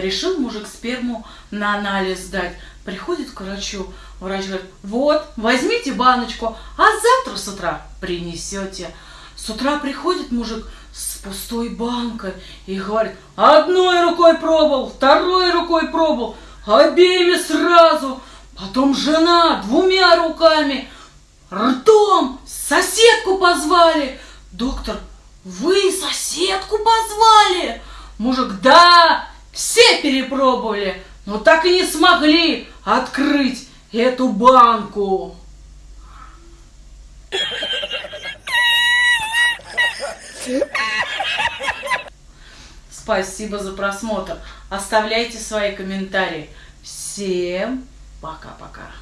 Решил мужик сперму на анализ сдать. Приходит к врачу. Врач говорит, вот, возьмите баночку, а завтра с утра принесете. С утра приходит мужик с пустой банкой и говорит, одной рукой пробовал, второй рукой пробовал, обеими сразу. Потом жена двумя руками, ртом соседку позвали. Доктор, вы соседку позвали? Мужик, да, все перепробовали, но так и не смогли открыть эту банку. Спасибо за просмотр. Оставляйте свои комментарии. Всем пока-пока.